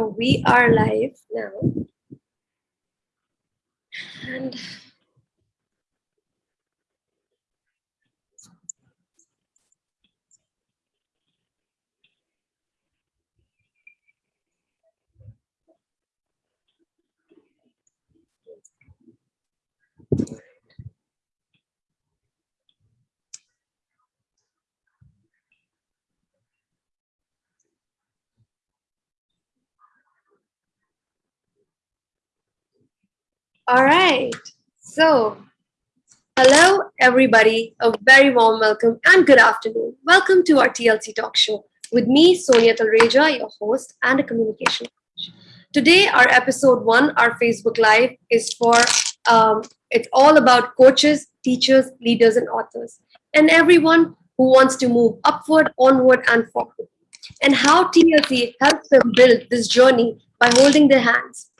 So we are live now. And All right. So, hello, everybody. A very warm welcome and good afternoon. Welcome to our TLC talk show with me, Sonia Talreja, your host and a communication coach. Today, our episode one, our Facebook Live, is for um, it's all about coaches, teachers, leaders, and authors, and everyone who wants to move upward, onward, and forward, and how TLC helps them build this journey by holding their hands.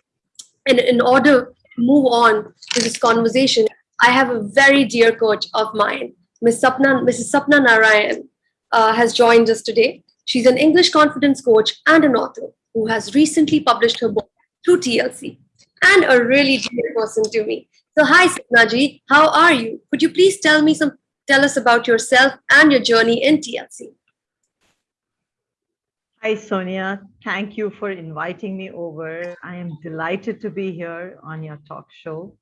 And in order move on to this conversation, I have a very dear coach of mine, Ms. Sapna, Mrs. Sapna Narayan, uh, has joined us today. She's an English confidence coach and an author who has recently published her book through TLC and a really dear person to me. So hi Sapnaji, how are you? Could you please tell me some, tell us about yourself and your journey in TLC? Hi, Sonia. Thank you for inviting me over. I am delighted to be here on your talk show.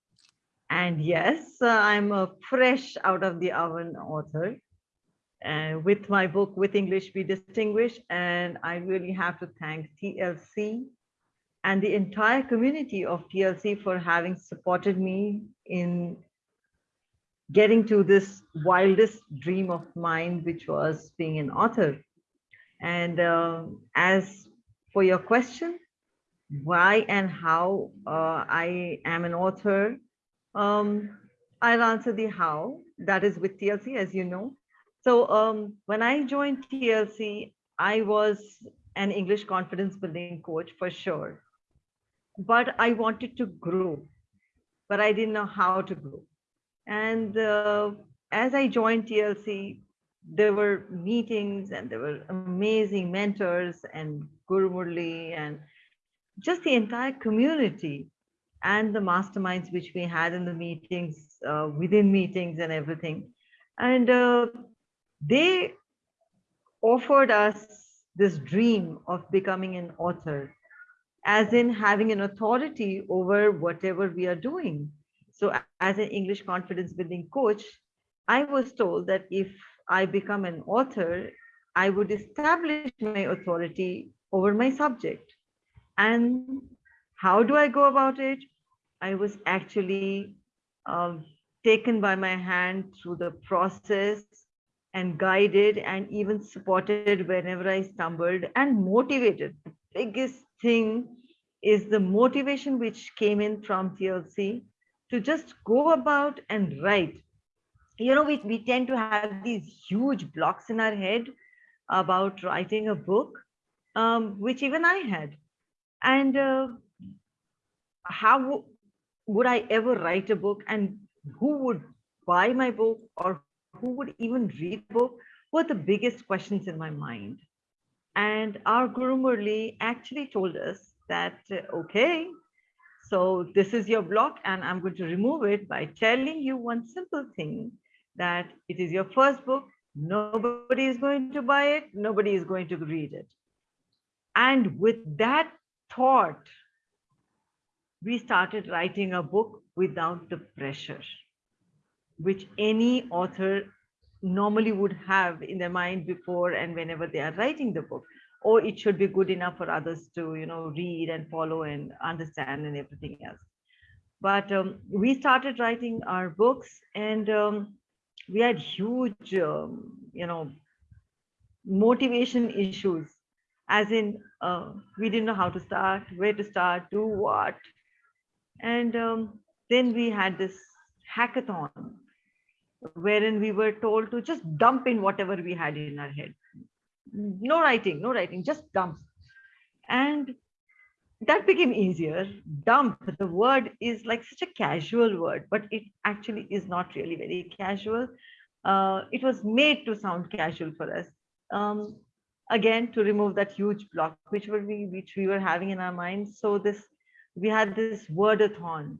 And yes, uh, I'm a fresh out of the oven author uh, with my book, With English We Distinguish. And I really have to thank TLC and the entire community of TLC for having supported me in getting to this wildest dream of mine, which was being an author. And uh, as for your question, why and how uh, I am an author, um, I'll answer the how. That is with TLC, as you know. So um, when I joined TLC, I was an English confidence building coach for sure. But I wanted to grow, but I didn't know how to grow. And uh, as I joined TLC, there were meetings and there were amazing mentors and Guru Murli and just the entire community and the masterminds which we had in the meetings, uh, within meetings and everything. And uh, they offered us this dream of becoming an author, as in having an authority over whatever we are doing. So as an English confidence building coach, I was told that if I become an author, I would establish my authority over my subject. And how do I go about it? I was actually uh, taken by my hand through the process and guided and even supported whenever I stumbled and motivated. The biggest thing is the motivation which came in from TLC to just go about and write you know, we, we tend to have these huge blocks in our head about writing a book, um, which even I had. And uh, how would I ever write a book and who would buy my book or who would even read the book were the biggest questions in my mind. And our Guru Murli actually told us that, uh, okay, so this is your block and I'm going to remove it by telling you one simple thing that it is your first book, nobody is going to buy it, nobody is going to read it. And with that thought, we started writing a book without the pressure, which any author normally would have in their mind before and whenever they are writing the book or it should be good enough for others to you know read and follow and understand and everything else but um, we started writing our books and um, we had huge, um, you know, motivation issues, as in uh, we didn't know how to start, where to start, do what. And um, then we had this hackathon wherein we were told to just dump in whatever we had in our head. No writing, no writing, just dump. And that became easier. Dump, the word is like such a casual word, but it actually is not really very casual. Uh, it was made to sound casual for us. Um, again to remove that huge block which were we which we were having in our minds so this we had this wordathon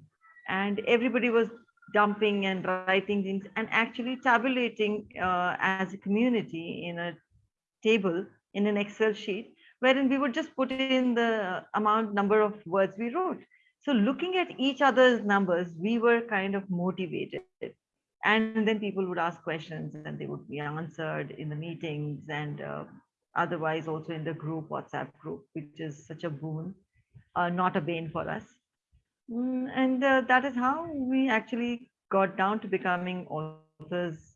and everybody was dumping and writing things and actually tabulating uh, as a community in a table in an excel sheet wherein we would just put in the amount number of words we wrote. So looking at each other's numbers we were kind of motivated. And then people would ask questions and they would be answered in the meetings and uh, otherwise also in the group whatsapp group which is such a boon uh, not a bane for us. Mm, and uh, that is how we actually got down to becoming authors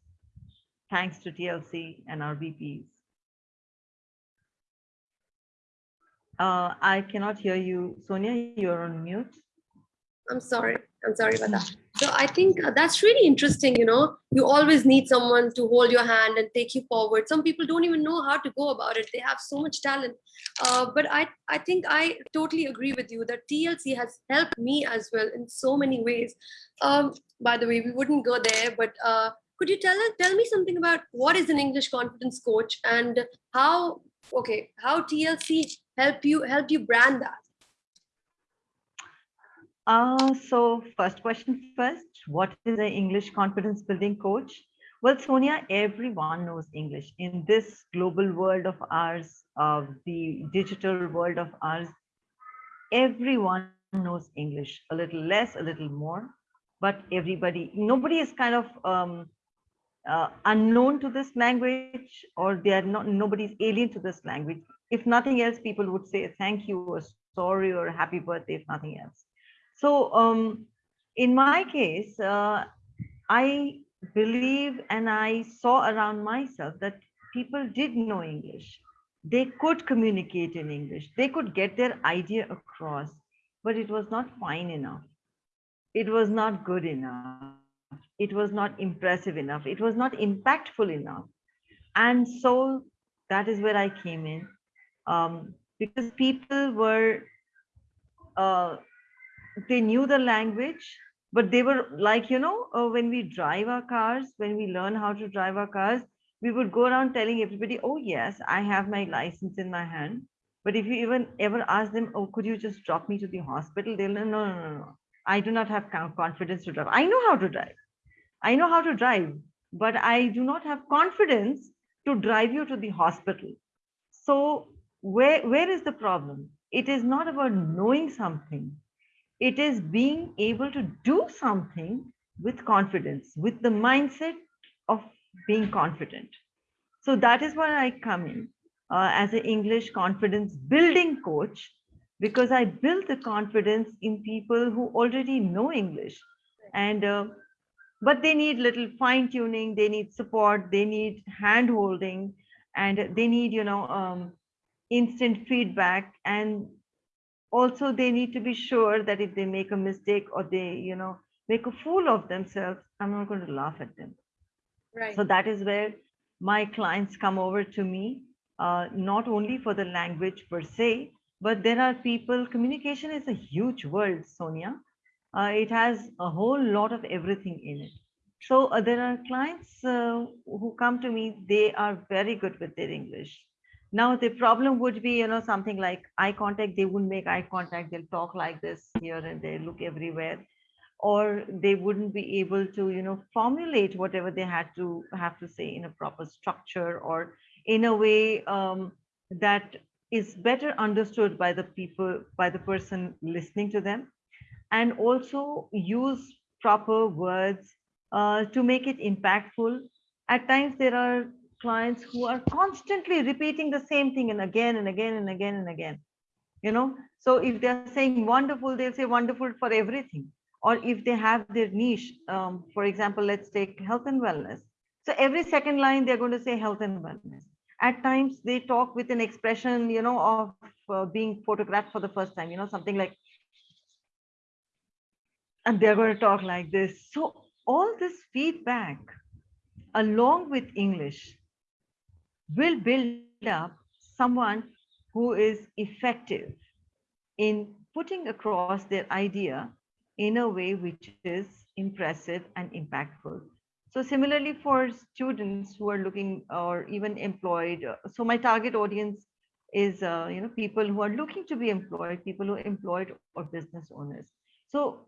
thanks to TLC and our VPs. Uh, I cannot hear you. Sonia, you're on mute. I'm sorry. I'm sorry about that. So I think uh, that's really interesting. You know, you always need someone to hold your hand and take you forward. Some people don't even know how to go about it. They have so much talent. Uh, but I, I think I totally agree with you that TLC has helped me as well in so many ways. Um, by the way, we wouldn't go there, but uh, could you tell tell me something about what is an English confidence coach and how okay how TLC help you help you brand that? Uh, so first question first, what is an English confidence building coach? Well, Sonia, everyone knows English. In this global world of ours, uh, the digital world of ours, everyone knows English, a little less, a little more, but everybody, nobody is kind of um, uh, unknown to this language or they are not, nobody's alien to this language. If nothing else, people would say thank you or sorry or happy birthday, if nothing else. So um, in my case, uh, I believe and I saw around myself that people did know English. They could communicate in English. They could get their idea across, but it was not fine enough. It was not good enough. It was not impressive enough. It was not impactful enough. And so that is where I came in. Um, because people were uh, they knew the language but they were like you know uh, when we drive our cars when we learn how to drive our cars we would go around telling everybody oh yes i have my license in my hand. But if you even ever ask them oh could you just drop me to the hospital? they'll no no no no i do not have confidence to drive. I know how to drive i know how to drive but i do not have confidence to drive you to the hospital so where where is the problem it is not about knowing something it is being able to do something with confidence, with the mindset of being confident. So that is why I come in uh, as an English confidence building coach, because I build the confidence in people who already know English. And uh, but they need little fine tuning, they need support, they need hand holding, and they need, you know, um, instant feedback. And also they need to be sure that if they make a mistake or they you know make a fool of themselves i'm not going to laugh at them. Right. So that is where my clients come over to me uh, not only for the language per se but there are people communication is a huge world sonia uh, it has a whole lot of everything in it so uh, there are clients uh, who come to me they are very good with their english now the problem would be, you know, something like eye contact, they wouldn't make eye contact, they'll talk like this here and they look everywhere. Or they wouldn't be able to, you know, formulate whatever they had to have to say in a proper structure or in a way um, that is better understood by the people, by the person listening to them. And also use proper words uh, to make it impactful. At times there are clients who are constantly repeating the same thing and again and again and again and again you know? So if they're saying wonderful they'll say wonderful for everything. Or if they have their niche um, for example let's take health and wellness. So every second line they're going to say health and wellness. At times they talk with an expression you know of uh, being photographed for the first time you know something like and they're going to talk like this so all this feedback along with english will build up someone who is effective in putting across their idea in a way which is impressive and impactful. So similarly for students who are looking or even employed, so my target audience is uh, you know people who are looking to be employed, people who are employed or business owners. So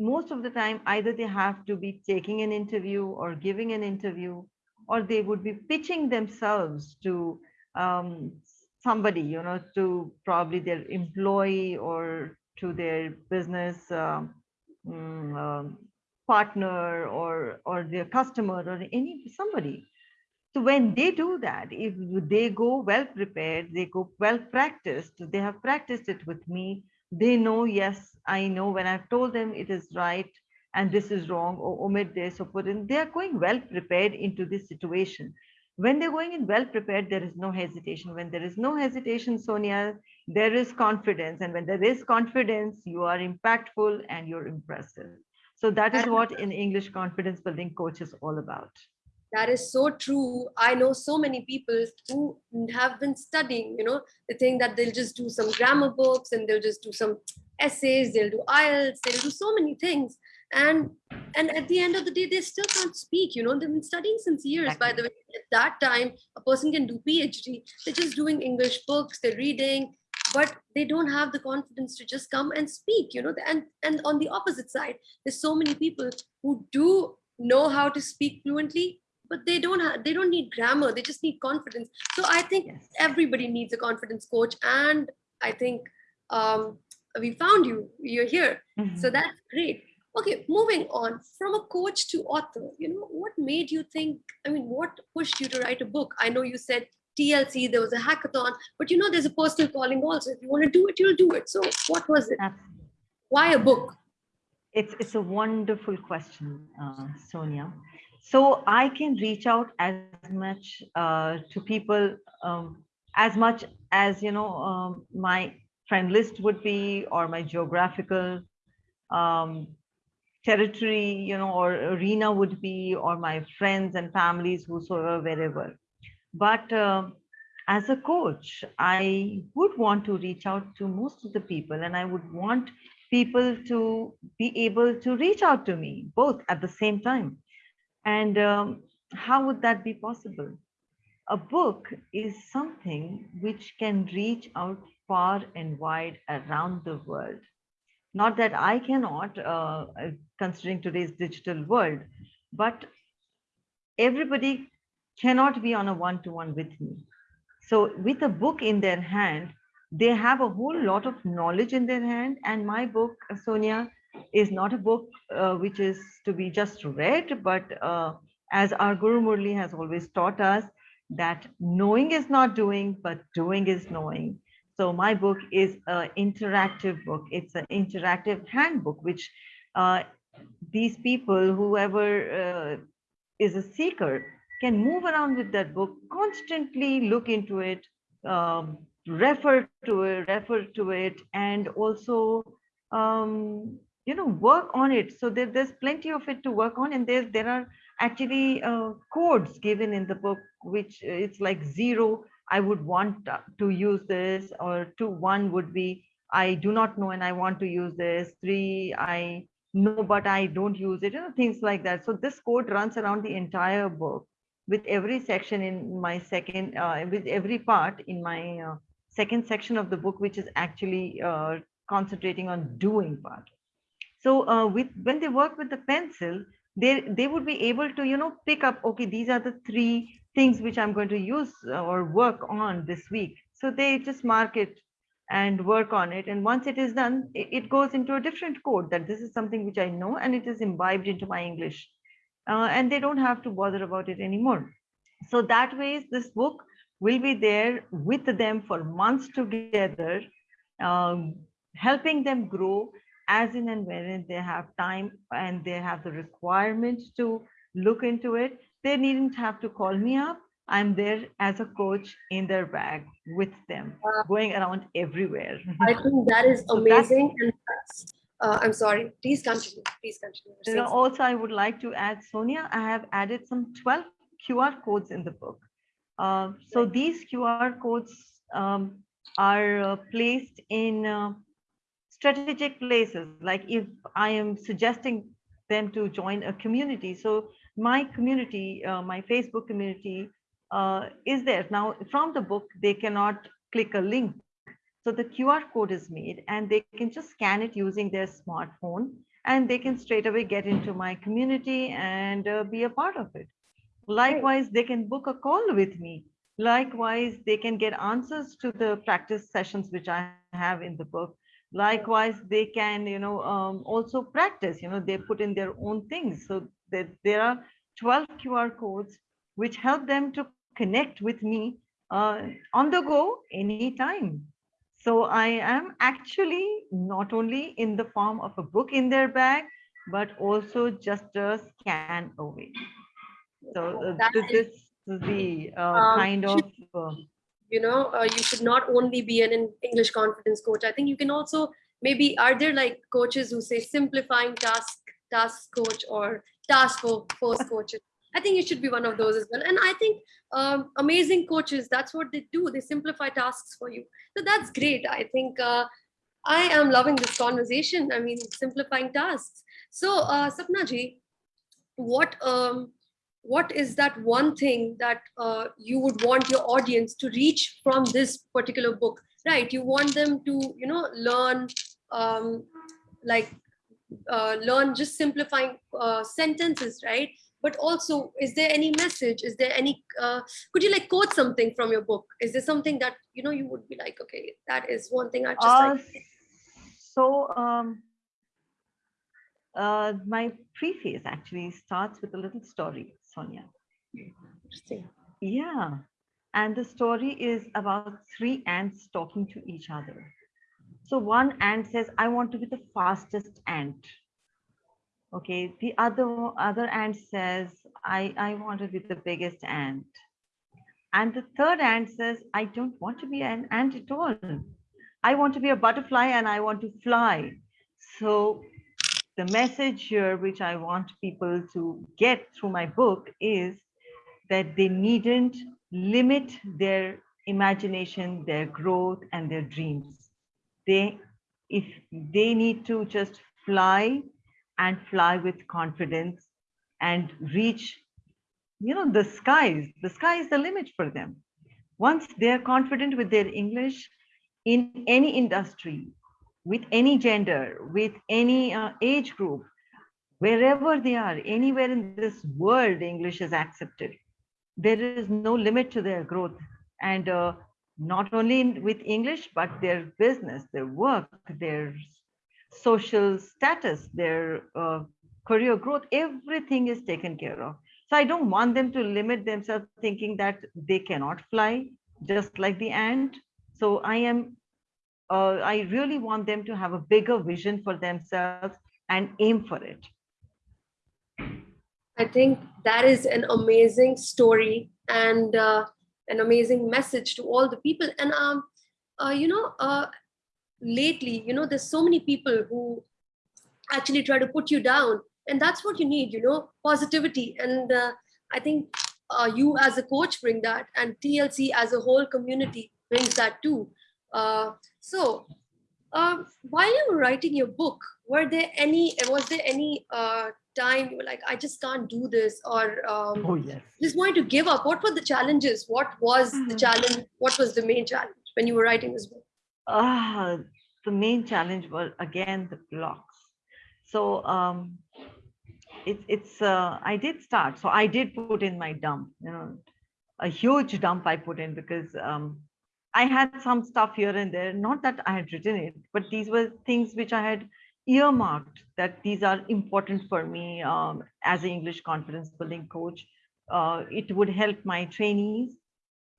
most of the time either they have to be taking an interview or giving an interview or they would be pitching themselves to um, somebody you know to probably their employee or to their business um, mm, um, partner or or their customer or any somebody. So when they do that if they go well prepared they go well practiced they have practiced it with me they know yes i know when i've told them it is right and this is wrong or omit this or put in they are going well prepared into this situation. When they're going in well prepared there is no hesitation. When there is no hesitation sonia there is confidence. And when there is confidence you are impactful and you're impressive. So that is what in english confidence building coach is all about that is so true. I know so many people who have been studying you know they think that they'll just do some grammar books and they'll just do some essays they'll do ielts they'll do so many things. And and at the end of the day they still can't speak you know. They've been studying since years by the way. At that time a person can do phd they're just doing english books they're reading but they don't have the confidence to just come and speak you know. And and on the opposite side there's so many people who do know how to speak fluently but they don't have they don't need grammar they just need confidence. So i think Yes. everybody needs a confidence coach and i think um, we found you you're here. So Mhm. that's great. Okay moving on. From a coach to author you know what made you think i mean what pushed you to write a book? I know you said tlc there was a hackathon but you know there's a personal calling also. If you want to do it you'll do it. So what was it? Absolutely. why a book? It's it's a wonderful question, uh, Sonia. So I can reach out as much uh, to people um, as much as you know um, my friend list would be, or my geographical um, territory, you know, or arena would be, or my friends and families, whosoever, wherever. But um as a coach, I would want to reach out to most of the people, and I would want people to be able to reach out to me both at the same time. And um, how would that be possible? A book is something which can reach out far and wide around the world. Not that I cannot, uh, uh, considering today's digital world, but everybody cannot be on a one-to-one with me. So with a book in their hand, they have a whole lot of knowledge in their hand. And my book, uh, Sonia, is not a book uh, which is to be just read, but uh, as our Guru Murli has always taught us, that knowing is not doing, but doing is knowing. So my book is an interactive book. It's an interactive handbook, which uh, these people, whoever uh, is a seeker, can move around with that book, constantly look into it, um, refer to it, refer to it, and also, um, you know, work on it. So there, there's plenty of it to work on, and there there are actually uh, codes given in the book, which uh, it's like zero. I would want to use this, or two one would be I do not know and I want to use this. Three I know but I don't use it. You know things like that. So this code runs around the entire book with every section in my second, uh, with every part in my uh, second section of the book, which is actually uh, concentrating on doing part. So uh, with when they work with the pencil, they they would be able to you know pick up. Okay, these are the three things which I'm going to use uh, or work on this week. So they just mark it and work on it. And once it is done, it, goes into a different code that this is something which I know and it is imbibed into my English uh, and they don't have to bother about it anymore. So that way, this book will be there with them for months together, um, helping them grow as in and when they have time and they have the requirement to look into it. They needn't have to call me up. I'm there as a coach in their bag with them, Wow. going around everywhere. I think that is So amazing. And that's, uh, I'm sorry. Please continue. Please continue. You know, also, I would like to add, Sonia, I have added some 12 QR codes in the book. Uh, so these QR codes um, are uh, placed in uh, strategic places. Like if I am suggesting them to join a community, so my community, uh, my Facebook community uh, is there. Now, from the book, they cannot click a link. So the QR code is made and they can just scan it using their smartphone and they can straight away get into my community and uh, be a part of it. Likewise, they can book a call with me. Likewise, they can get answers to the practice sessions which I have in the book. Likewise, they can, you know, um, also practice, you know, they put in their own things. So that there are 12 QR codes which help them to connect with me uh, on the go anytime. So I am actually not only in the form of a book in their bag, but also just a scan away. So uh, this is- the uh, Um, kind of, uh, you know uh, you should not only be an english confidence coach. I think you can also maybe are there like coaches who say simplifying task task coach or task fo- force coaches? I think you should be one of those as well. And i think um, amazing coaches that's what they do. They simplify tasks for you. So that's great. I think uh, i am loving this conversation. I mean simplifying tasks. So uh, sapna ji what um, what is that one thing that uh, you would want your audience to reach from this particular book? Right you want them to you know learn um, like uh, learn just simplifying uh, sentences right? But also is there any message? Is there any uh, could you like quote something from your book? Is there something that you know you would be like okay that is one thing i just uh, like so um, uh, my preface actually starts with a little story, Sonia. interesting Yeah. And the story is about three ants talking to each other. So one ant says, I want to be the fastest ant. Okay. The other other ant says, I, I want to be the biggest ant. And the third ant says, I don't want to be an ant at all. I want to be a butterfly and I want to fly. So the message here, which I want people to get through my book, is that they needn't limit their imagination, their growth, and their dreams. They, if they need to just fly and fly with confidence and reach, you know, the skies. The sky is the limit for them. Once they're confident with their English in any industry, with any gender, with any uh, age group, wherever they are, anywhere in this world, English is accepted. There is no limit to their growth. And uh, not only with English, but their business, their work, their social status, their uh, career growth, everything is taken care of. So I don't want them to limit themselves thinking that they cannot fly, just like the ant. So I am uh, I really want them to have a bigger vision for themselves and aim for it. I think that is an amazing story and uh, an amazing message to all the people. And um, uh, you know, uh, lately, you know, there's so many people who actually try to put you down, and that's what you need. You know, positivity. And uh, I think uh, you as a coach bring that, and TLC as a whole community brings that too. Uh, so, um, while you were writing your book, were there any? Was there any uh, time you were like, I just can't do this, or um, Oh, yes. just wanted to give up? What were the challenges? What was the Mhm. challenge? What was the main challenge when you were writing this book? Ah, the main challenge was again the blocks. So um, it's it's uh, I did start. So I did put in my dump, you know, a huge dump I put in because um, I had some stuff here and there. Not that I had written it, but these were things which I had earmarked that these are important for me um, as an English confidence building coach. Uh, it would help my trainees.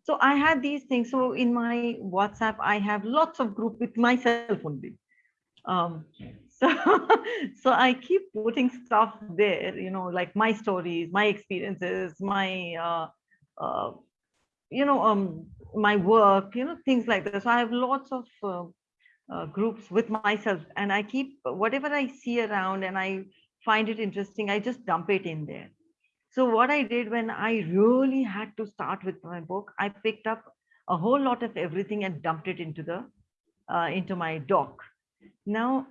So I had these things. So in my WhatsApp, I have lots of group with myself only. Um, so, so I keep putting stuff there, you know, like my stories, my experiences, my, uh, uh, you know, um, my work, you know, things like that. So I have lots of uh, uh, groups with myself, and I keep whatever I see around, and I find it interesting. I just dump it in there. So what I did when I really had to start with my book, I picked up a whole lot of everything and dumped it into the uh, into my doc. Now,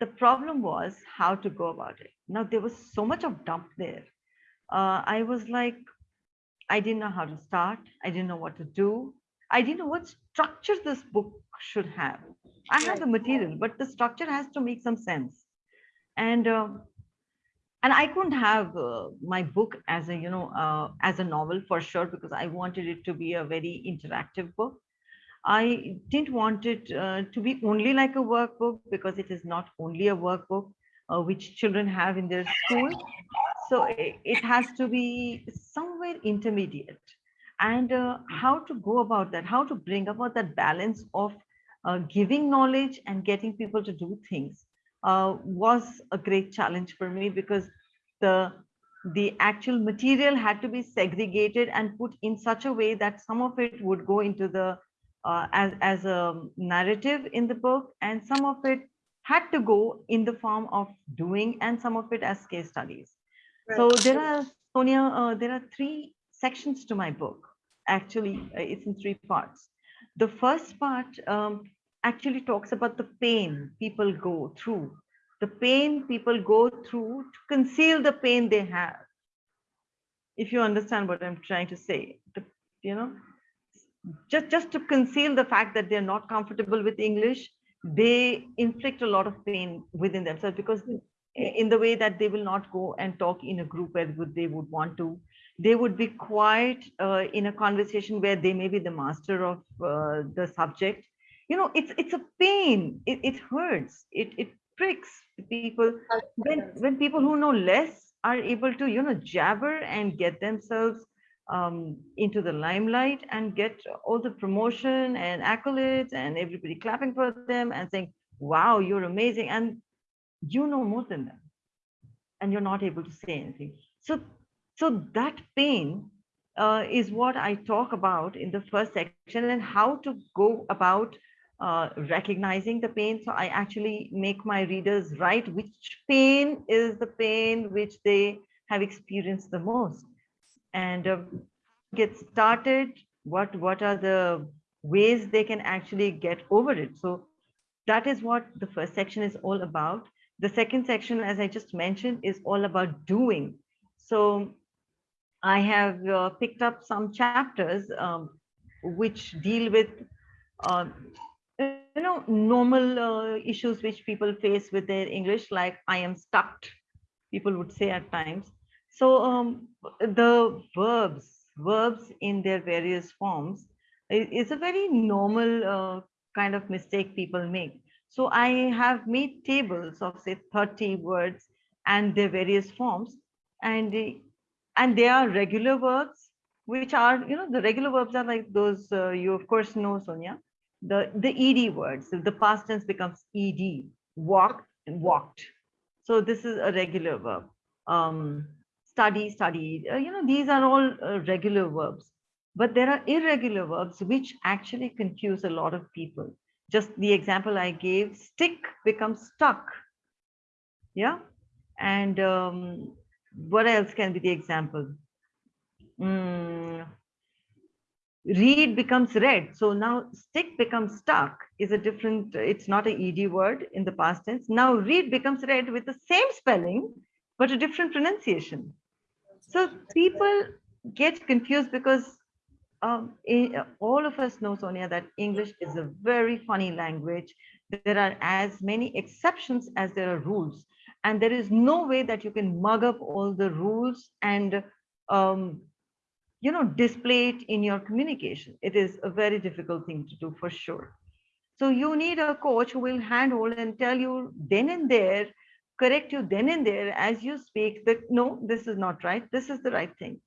the problem was how to go about it. Now there was so much of dump there. uh, I was like, I didn't know how to start. I didn't know what to do. I didn't know what structure this book should have. I have the material, but the structure has to make some sense. And uh, and I couldn't have uh, my book as a you know uh, as a novel for sure because I wanted it to be a very interactive book. I didn't want it uh, to be only like a workbook because it is not only a workbook uh, which children have in their school. So it, it has to be somewhere intermediate. And uh, how to go about that, how to bring about that balance of uh, giving knowledge and getting people to do things uh, was a great challenge for me because the the actual material had to be segregated and put in such a way that some of it would go into the uh, as, as a narrative in the book and some of it had to go in the form of doing and some of it as case studies. Right. So there are, Sonia, uh, there are three sections to my book. Actually, uh, it's in three parts. The first part um, actually talks about the pain people go through, the pain people go through to conceal the pain they have. If you understand what I'm trying to say, the, you know, just just to conceal the fact that they're not comfortable with english they inflict a lot of pain within themselves because in the way that they will not go and talk in a group where they would want to. They would be quiet uh, in a conversation where they may be the master of uh, the subject. You know it's it's a pain. It, it hurts. It it pricks people. When when people who know less are able to you know jabber and get themselves um, into the limelight and get all the promotion and accolades and everybody clapping for them and saying, wow, you're amazing. And you know more than them. And you're not able to say anything. So, so that pain uh, is what I talk about in the first section and how to go about uh, recognizing the pain. So I actually make my readers write which pain is the pain which they have experienced the most and uh, get started what what are the ways they can actually get over it so that is what the first section is all about the second section as i just mentioned is all about doing so i have uh, picked up some chapters um, which deal with uh, you know normal uh, issues which people face with their english like i am stuck people would say at times so um, the verbs, verbs in their various forms is a very normal uh, kind of mistake people make. So I have made tables of say 30 words and their various forms and and they are regular verbs which are you know the regular verbs are like those uh, you of course know Sonia the the ed words the past tense becomes ed walked and walked so this is a regular verb um study, studied. Uh, you know, these are all uh, regular verbs. But there are irregular verbs which actually confuse a lot of people. Just the example I gave, stick becomes stuck. Yeah. And um, what else can be the example? Mm, read becomes read. So now stick becomes stuck is a different, it's not an ED word in the past tense. Now read becomes read with the same spelling, but a different pronunciation. So people get confused because um, all of us know, Sonia, that English is a very funny language. There are as many exceptions as there are rules. And there is no way that you can mug up all the rules and, um, you know, display it in your communication. It is a very difficult thing to do for sure. So you need a coach who will handhold and tell you then and there correct you then and there as you speak that no this is not right this is the right thing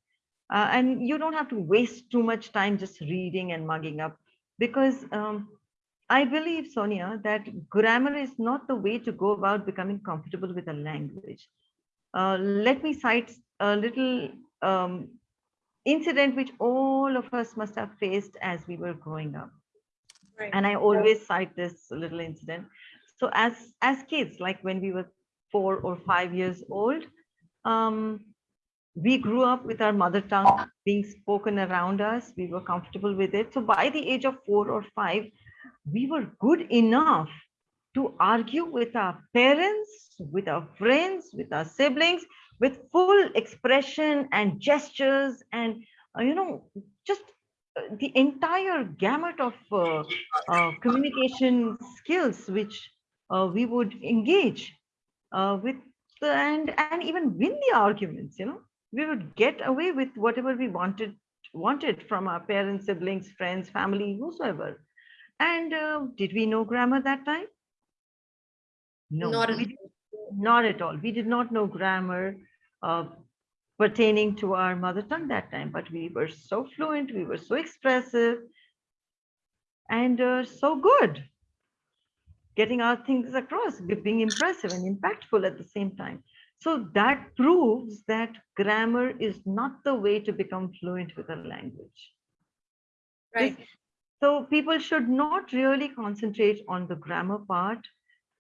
uh, and you don't have to waste too much time just reading and mugging up because um, i believe sonia that grammar is not the way to go about becoming comfortable with a language. Uh, let me cite a little um, incident which all of us must have faced as we were growing up. Right. and i always cite this little incident. So as as kids like when we were four or five years old, um, we grew up with our mother tongue being spoken around us. We were comfortable with it. So by the age of four or five, we were good enough to argue with our parents, with our friends, with our siblings, with full expression and gestures and, uh, you know, just uh, the entire gamut of uh, uh, communication skills which uh, we would engage uh, with and and even win the arguments you know we would get away with whatever we wanted wanted from our parents siblings friends family whosoever. And uh, did we know grammar that time? No Not at did- not at all. We did not know grammar uh, pertaining to our mother tongue that time but we were so fluent we were so expressive and uh, so good. Getting our things across being impressive and impactful at the same time so that proves that grammar is not the way to become fluent with a language Right. so people should not really concentrate on the grammar part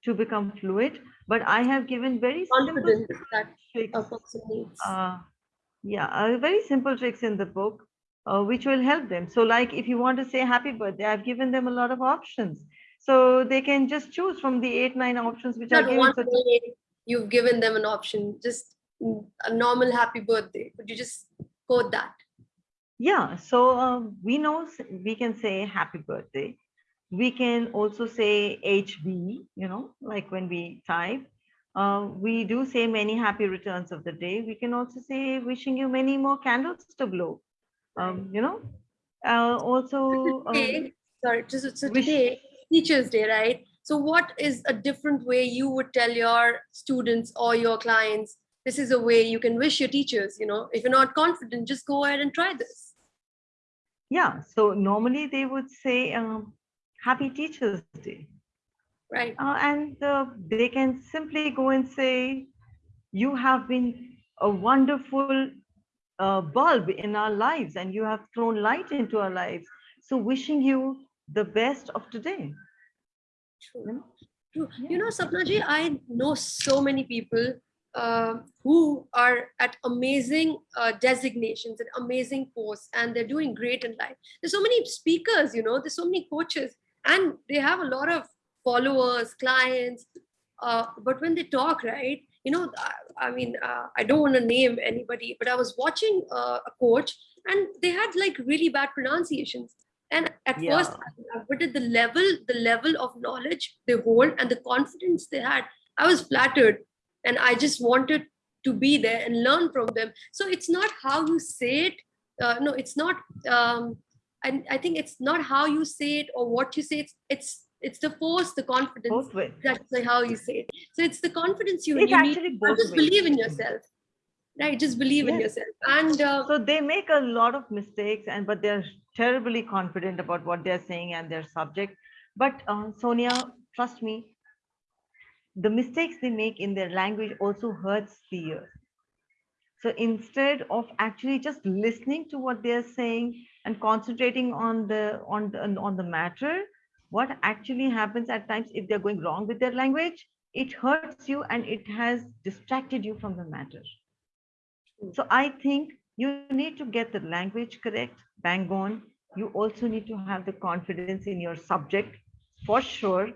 to become fluent, but I have given very simple that tricks. a person needs. Uh, yeah, uh, very simple tricks in the book, uh, which will help them. So like if you want to say happy birthday, I've given them a lot of options. So they can just choose from the eight, nine options which are Not given. So you've given them an option, just a normal happy birthday. Could you just quote that? Yeah, so um, we know we can say happy birthday. We can also say HB, you know, like when we type. Uh, we do say many happy returns of the day. We can also say wishing you many more candles to blow. Um, you know, uh, also um, sorry, just so today, Teachers Day, right? So what is a different way you would tell your students or your clients, this is a way you can wish your teachers, you know, if you're not confident, just go ahead and try this. yeah. So normally they would say um, Happy Teachers Day. Right. Uh, and uh, they can simply go and say, You have been a wonderful uh, bulb in our lives and you have thrown light into our lives. So, wishing you the best of today. True. you know? True. Yeah. You know, Sapnaji, I know so many people uh, who are at amazing uh, designations and amazing posts, and they're doing great in life. There's so many speakers, you know, there's so many coaches, and they have a lot of followers, clients. Uh, but when they talk, right, you know, I, I mean, uh, I don't want to name anybody, but I was watching uh, a coach, and they had like really bad pronunciations. And at first, Yeah. but at the level the level of knowledge they hold and the confidence they had. I was flattered and i just wanted to be there and learn from them. So it's not how you say it uh, no it's not um and i think it's not how you say it or what you say. It's it's it's the force the confidence. That's like how you say it. So it's the confidence you, It's you need both just believe in yourself right just believe in yourself and uh, So they make a lot of mistakes, and but they're terribly confident about what they're saying and their subject. But uh, Sonia, trust me, the mistakes they make in their language also hurts the ear. So instead of actually just listening to what they're saying and concentrating on the on the, on the matter, what actually happens at times if they're going wrong with their language, it hurts you and it has distracted you from the matter. So I think you need to get the language correct, bang on. You also need to have the confidence in your subject for sure.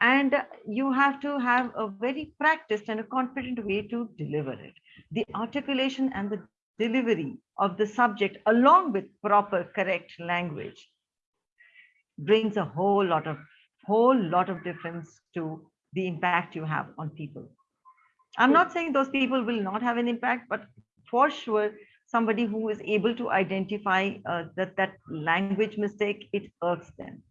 And you have to have a very practiced and a confident way to deliver it. The articulation and the delivery of the subject along with proper correct language brings a whole lot of whole lot of difference to the impact you have on people. I'm not saying those people will not have an impact, but for sure, somebody who is able to identify uh, that that language mistake, it irks them,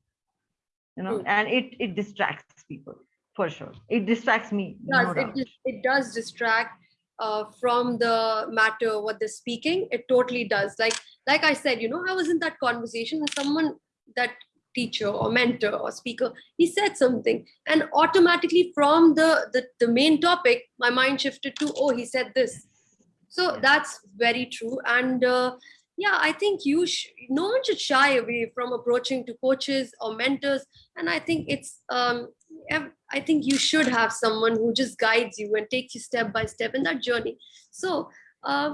you know, True. and it it distracts people for sure. It distracts me. does no it, it does distract uh, from the matter what they're speaking it totally does like like i said you know i was in that conversation and someone that teacher or mentor or speaker he said something and automatically from the the, the main topic my mind shifted to oh he said this so that's very true. And uh, yeah i think you no one should shy away from approaching to coaches or mentors. And i think it's um i think you should have someone who just guides you and takes you step by step in that journey. So uh,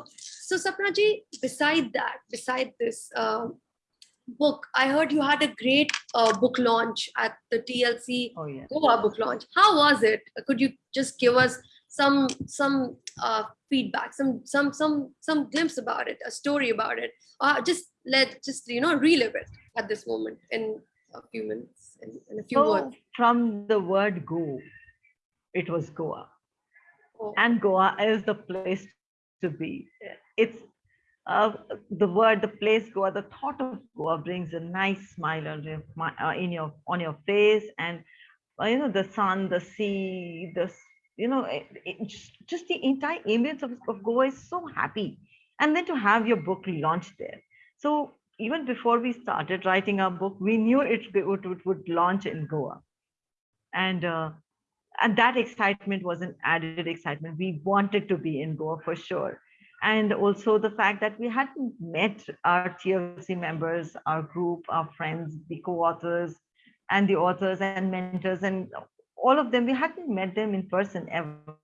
so sapnaji beside that beside this um book i heard you had a great uh, book launch at the tlc Oh yeah. goa book launch. How was it? Could you just give us some some uh, feedback, some some some some glimpse about it, a story about it, or just let just you know relive it at this moment in a few minutes, in, in a few So words. from the word go, it was Goa. Oh, and Goa is the place to be. It's uh, the word, the place Goa, the thought of Goa brings a nice smile on your, uh, in your on your face, and uh, you know the sun, the sea, the you know it, it, just, just the entire ambience of, of Goa is so happy. And then to have your book launched there. So even before we started writing our book, we knew it would, would, would launch in Goa, and. Uh, and that excitement was an added excitement. We wanted to be in Goa for sure. And also the fact that we hadn't met our TLC members, our group, our friends, the co-authors, and the authors and mentors, and all of them, we hadn't met them in person ever.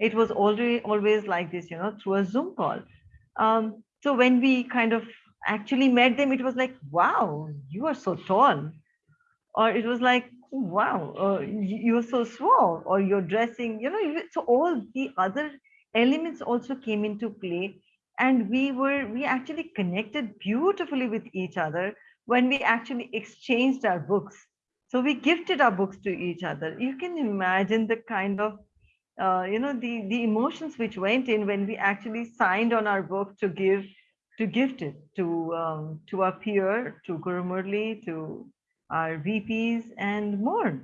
It was already always like this, you know, through a Zoom call. Um, so when we kind of actually met them, it was like, wow, you are so tall or it was like wow uh, you're so small or you're dressing you know so all the other elements also came into play and we were we actually connected beautifully with each other when we actually exchanged our books so we gifted our books to each other you can imagine the kind of uh, you know the the emotions which went in when we actually signed on our book to give to gift it to um, to our peer to Guru Murli, to our VPs and more.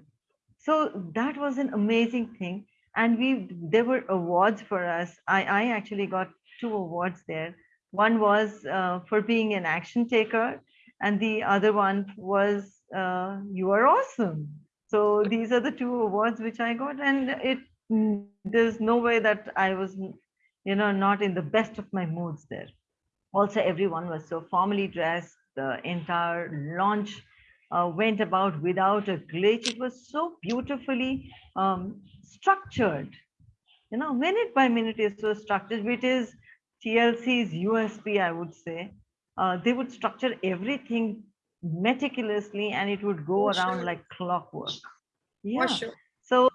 So that was an amazing thing. And we there were awards for us. I, I actually got two awards there. One was uh, for being an action taker, and the other one was uh, you are awesome. So these are the two awards which I got, and it mm, there's no way that I was, you know, not in the best of my moods there. Also everyone was so formally dressed. The entire launch uh, went about without a glitch. It was so beautifully um, structured. You know minute by minute it was structured. Which is tlc's usp i would say uh, they would structure everything meticulously and it would go For around sure. like clockwork yeah sure. so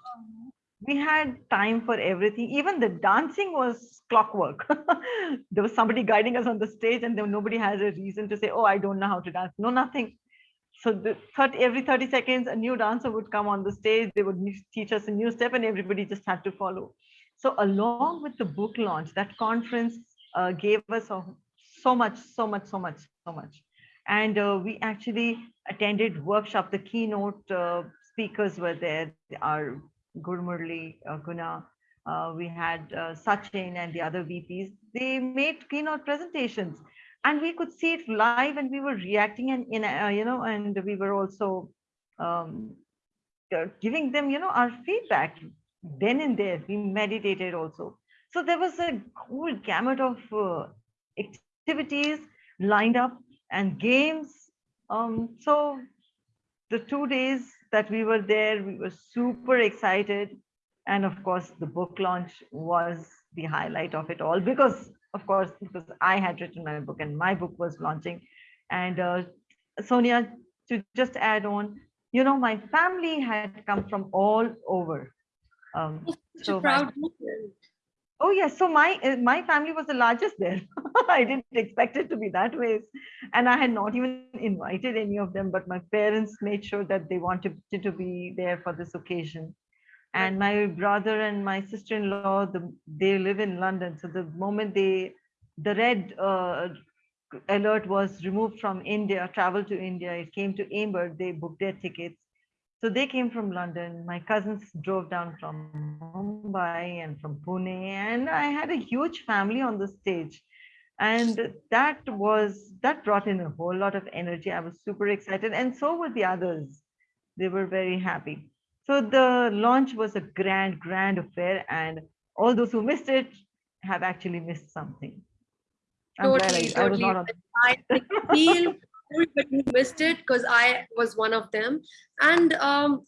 we had time for everything. Even the dancing was clockwork. there was somebody guiding us on the stage, and then nobody has a reason to say, "Oh, I don't know how to dance." No, nothing. So the 30, every 30 seconds, a new dancer would come on the stage. They would teach us a new step, and everybody just had to follow. So along with the book launch, that conference uh, gave us a, so much, so much, so much, so much. And uh, we actually attended workshop. The keynote uh, speakers were there. Our Gurmurli, uh, Guna, uh, we had uh, Sachin and the other VPs. They made keynote presentations, and we could see it live, and we were reacting, and in uh, you know, and we were also um, giving them, you know, our feedback then and there. We meditated also. So there was a whole gamut of activities lined up and games. Um, so the two days that we were there, we were super excited. And of course, the book launch was the highlight of it all because, of course, because I had written my book and my book was launching. And uh, Sonia, to just add on, you know, my family had come from all over. Um, so my- proud. Oh yes, so my uh, my family was the largest there. I didn't expect it to be that way, and I had not even invited any of them. But my parents made sure that they wanted to be there for this occasion. And my brother and my sister-in-law, the, they live in London. So the moment they, the red uh, alert was removed from India, travel to India, it came to Amber. They booked their tickets. So they came from London. My cousins drove down from Mumbai and from Pune, and I had a huge family on the stage. And that was that brought in a whole lot of energy. I was super excited, and so were the others. They were very happy. So the launch was a grand, grand affair, and all those who missed it have actually missed something. I'm glad Totally, I, totally. not on. I I feel everybody missed it because I was one of them. And um,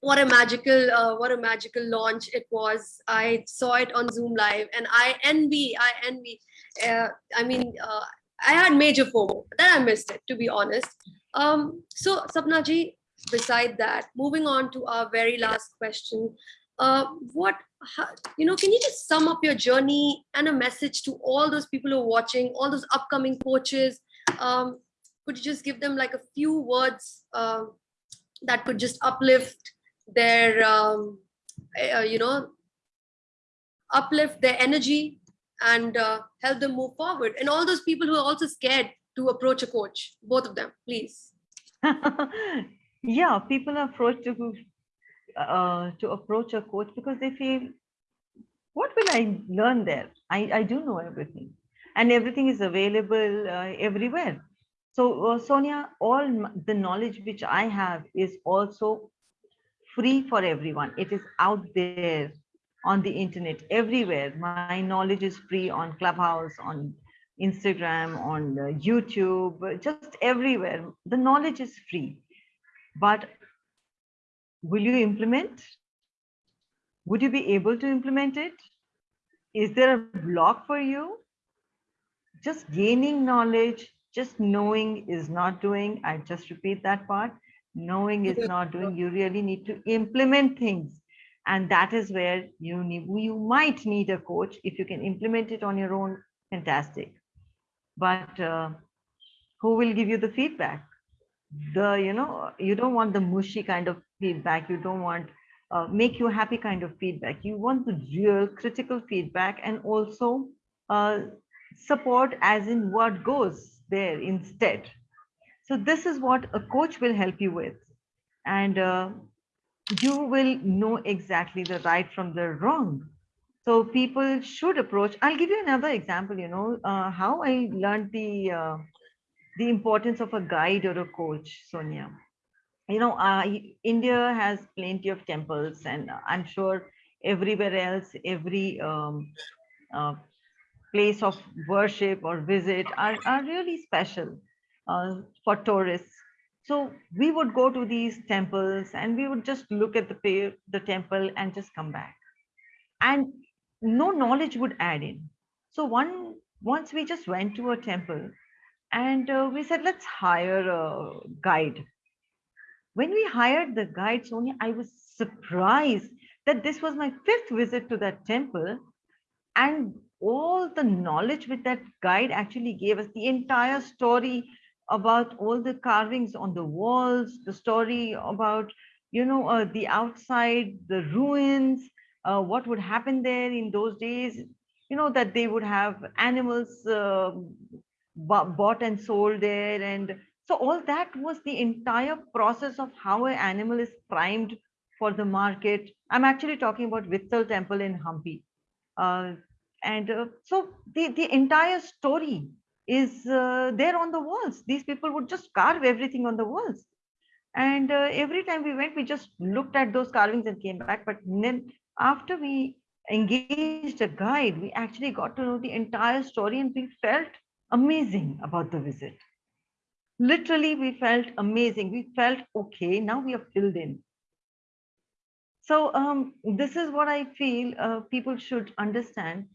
what a magical, uh, what a magical launch it was. I saw it on Zoom Live, and I envy, I envy. Uh, I mean, uh, I had major FOMO that I missed it, to be honest. Um, so, Sapna ji, beside that, moving on to our very last question. uh, what, how, you know, can you just sum up your journey and a message to all those people who are watching, all those upcoming coaches? Um, could you just give them like a few words uh, that could just uplift their, um, uh, you know, uplift their energy and uh, help them move forward? And all those people who are also scared to approach a coach, both of them, please. yeah, people approach to uh, to approach a coach because they feel, what will I learn there? I, I do know everything and everything is available uh, everywhere. So uh, Sonia, all the knowledge which I have is also free for everyone. It is out there on the internet everywhere. My knowledge is free on Clubhouse, on Instagram, on uh, YouTube, just everywhere. The knowledge is free. But will you implement? Would you be able to implement it? Is there a block for you? Just gaining knowledge, just knowing is not doing. I just repeat that part. Knowing is not doing. You really need to implement things. And that is where you need, you might need a coach. If you can implement it on your own, fantastic. But uh, who will give you the feedback? the you know you don't want the mushy kind of feedback you don't want uh, make you happy kind of feedback you want the real critical feedback and also uh, support as in what goes there instead. So this is what a coach will help you with. And uh, you will know exactly the right from the wrong. So people should approach i'll give you another example you know uh, how i learned the uh, the importance of a guide or a coach, Sonia. You know, uh, India has plenty of temples, and I'm sure everywhere else, every um, uh, place of worship or visit are, are really special uh, for tourists. So we would go to these temples and we would just look at the, the temple and just come back. And no knowledge would add in. So one once we just went to a temple and uh, we said, let's hire a guide. When we hired the guide, Sonia, I was surprised that this was my fifth visit to that temple. And all the knowledge with that guide actually gave us the entire story about all the carvings on the walls, the story about, you know, uh, the outside, the ruins, uh, what would happen there in those days, you know, that they would have animals uh, bought and sold there. And so all that was the entire process of how an animal is primed for the market. I'm actually talking about Vitthal temple in hampi. Uh, and uh, so the the entire story is uh, there on the walls these people would just carve everything on the walls and uh, every time we went we just looked at those carvings and came back but then after we engaged a guide we actually got to know the entire story and we felt amazing about the visit. Literally, we felt amazing. We felt, okay, now we are filled in. So um, this is what I feel uh, people should understand.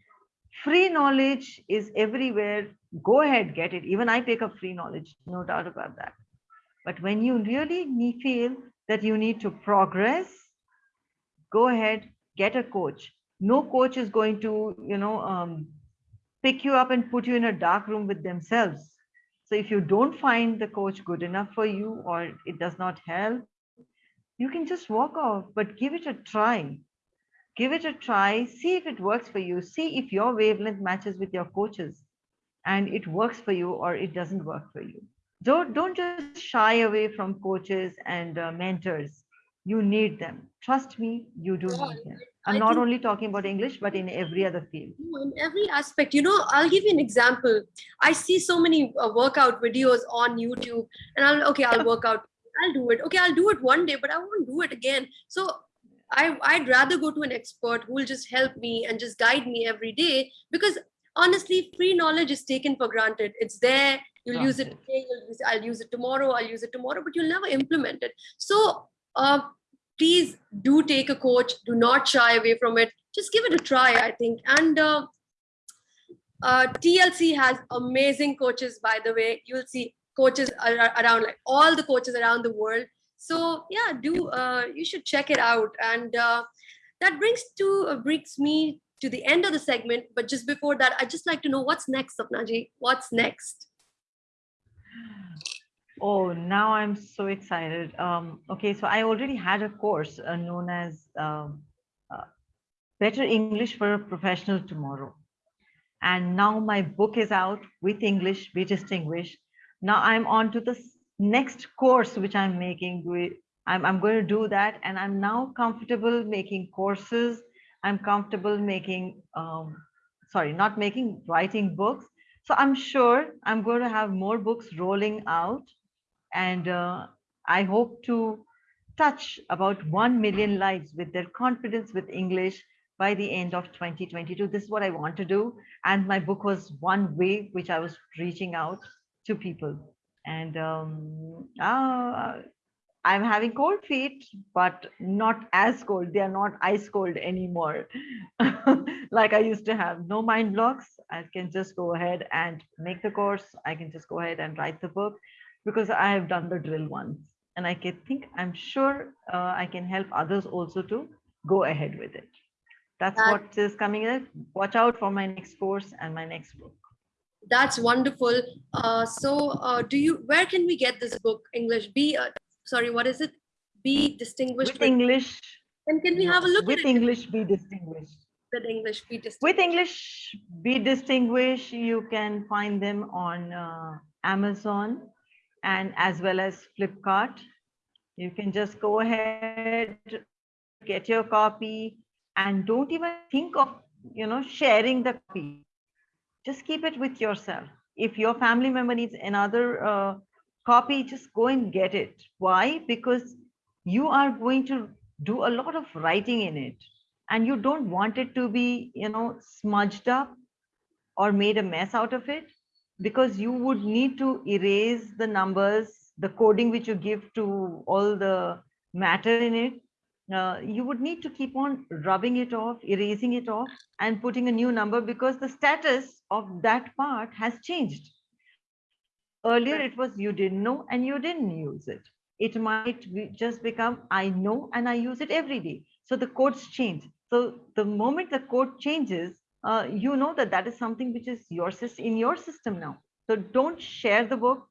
Free knowledge is everywhere. Go ahead, get it. Even I pick up free knowledge, no doubt about that. But when you really feel that you need to progress, go ahead, get a coach. No coach is going to, you know, um, pick you up and put you in a dark room with themselves. So if you don't find the coach good enough for you or it does not help, you can just walk off, but give it a try. Give it a try, see if it works for you, see if your wavelength matches with your coaches and it works for you or it doesn't work for you. Don't, don't just shy away from coaches and uh, mentors. You need them. Trust me, you do need them. I'm not only talking about English, but in every other field. In every aspect, you know, I'll give you an example. I see so many uh, workout videos on YouTube and I'll, okay, I'll work out. I'll do it. Okay, I'll do it one day, but I won't do it again. So I, I'd rather go to an expert who will just help me and just guide me every day because honestly, free knowledge is taken for granted. It's there. You'll use it today. You'll use, I'll use it tomorrow. I'll use it tomorrow, but you'll never implement it. So uh, please do take a coach do not shy away from it just give it a try i think and uh, uh, tlc has amazing coaches by the way you'll see coaches around like all the coaches around the world so yeah do uh, you should check it out and uh, that brings to uh, brings me to the end of the segment. But just before that, I'd just like to know what's next, Sapnaji. What's next? Oh, now I'm so excited. Um, okay, so I already had a course uh, known as um, uh, Better English for a Professional Tomorrow. And now my book is out with English, Be Distinguished. Now I'm on to the next course which I'm making. I'm, I'm going to do that. And I'm now comfortable making courses. I'm comfortable making, um, sorry, not making, writing books. So I'm sure I'm going to have more books rolling out and uh, I hope to touch about 1 million lives with their confidence with English by the end of 2022. This is what I want to do. And my book was one way which I was reaching out to people. And um, uh, I'm having cold feet, but not as cold. They are not ice cold anymore. like I used to have no mind blocks. I can just go ahead and make the course. I can just go ahead and write the book because I have done the drill once and I can think, I'm sure uh, I can help others also to go ahead with it. That's That- what is coming in. Watch out for my next course and my next book. That's wonderful. Uh, so, uh, do you? Where can we get this book? English. Be uh, sorry. What is it? Be distinguished. With English, and can we have a look with at it? English, be distinguished. With English. Be distinguished. With English, be distinguished. You can find them on uh, Amazon and as well as Flipkart. You can just go ahead, get your copy, and don't even think of you know sharing the copy. Just keep it with yourself. If your family member needs another uh, copy, just go and get it. Why? Because you are going to do a lot of writing in it and you don't want it to be you know smudged up or made a mess out of it because you would need to erase the numbers the coding which you give to all the matter in it uh, you would need to keep on rubbing it off erasing it off and putting a new number because the status of that part has changed. Earlier it was you didn't know and you didn't use it. It might be just become i know and i use it every day. So the codes change. So the moment the code changes uh, you know that that is something which is your in your system now. So don't share the book.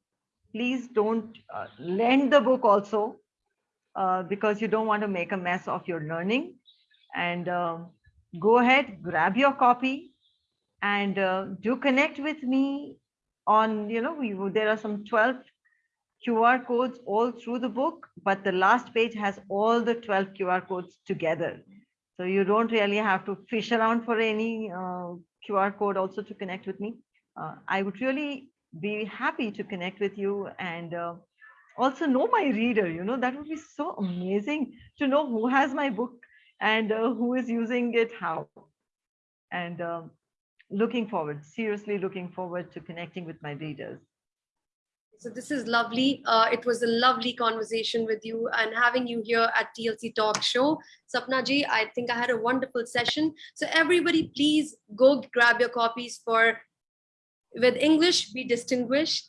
Please don't uh, lend the book also uh, because you don't want to make a mess of your learning and um go ahead grab your copy and uh, do connect with me on you know we, there are some 12 QR codes all through the book, but the last page has all the 12 QR codes together. So you don't really have to fish around for any uh, QR code also to connect with me. Uh, I would really be happy to connect with you and uh, also know my reader. You know, that would be so amazing to know who has my book and uh, who is using it how. And um, looking forward, seriously looking forward to connecting with my readers. So this is lovely. Uh, it was a lovely conversation with you and having you here at TLC Talk Show. Sapna ji, I think I had a wonderful session. So everybody, please go grab your copies for with English, be distinguished.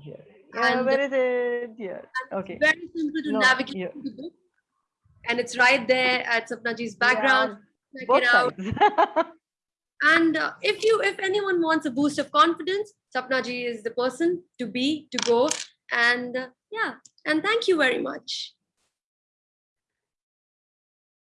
Here. Yeah, And- where is it? Here. Okay. Very simple to No, navigate yeah. the book. And it's right there at Sapna ji's background. Check Both it out. sides. And uh, if you, if anyone wants a boost of confidence, Sapna ji is the person to be, to go. And uh, yeah, and thank you very much.